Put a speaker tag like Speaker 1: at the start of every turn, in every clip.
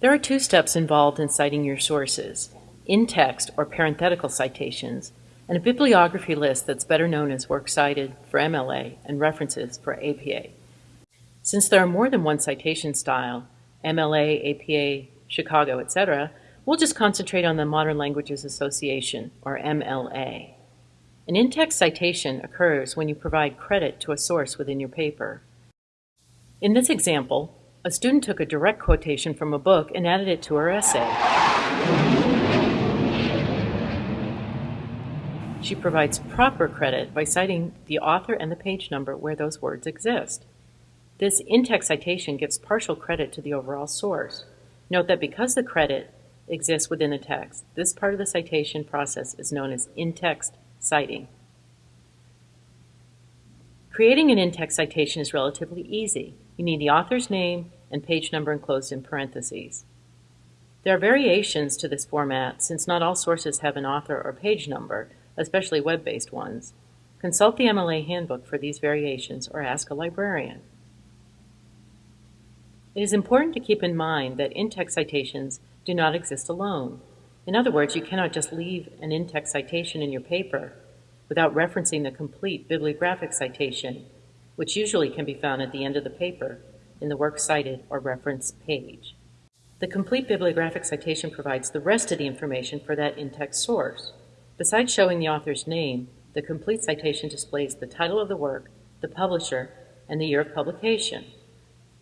Speaker 1: There are two steps involved in citing your sources in-text or parenthetical citations, and a bibliography list that's better known as Works Cited for MLA and References for APA. Since there are more than one citation style, MLA, APA, Chicago, etc., we'll just concentrate on the Modern Languages Association, or MLA. An in-text citation occurs when you provide credit to a source within your paper. In this example, a student took a direct quotation from a book and added it to her essay. She provides proper credit by citing the author and the page number where those words exist. This in-text citation gives partial credit to the overall source. Note that because the credit exists within the text, this part of the citation process is known as in-text citing. Creating an in-text citation is relatively easy. You need the author's name and page number enclosed in parentheses. There are variations to this format since not all sources have an author or page number, especially web-based ones. Consult the MLA handbook for these variations or ask a librarian. It is important to keep in mind that in-text citations do not exist alone. In other words, you cannot just leave an in-text citation in your paper without referencing the complete bibliographic citation, which usually can be found at the end of the paper in the works cited or reference page. The complete bibliographic citation provides the rest of the information for that in-text source. Besides showing the author's name, the complete citation displays the title of the work, the publisher, and the year of publication.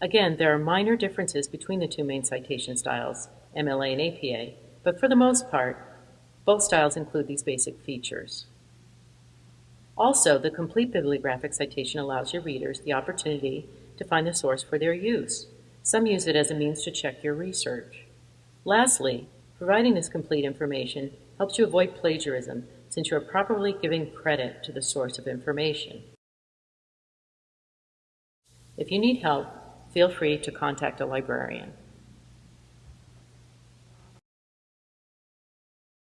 Speaker 1: Again, there are minor differences between the two main citation styles, MLA and APA, but for the most part, both styles include these basic features. Also, the complete bibliographic citation allows your readers the opportunity to find the source for their use. Some use it as a means to check your research. Lastly, providing this complete information helps you avoid plagiarism since you are properly giving credit to the source of information. If you need help, feel free to contact a librarian.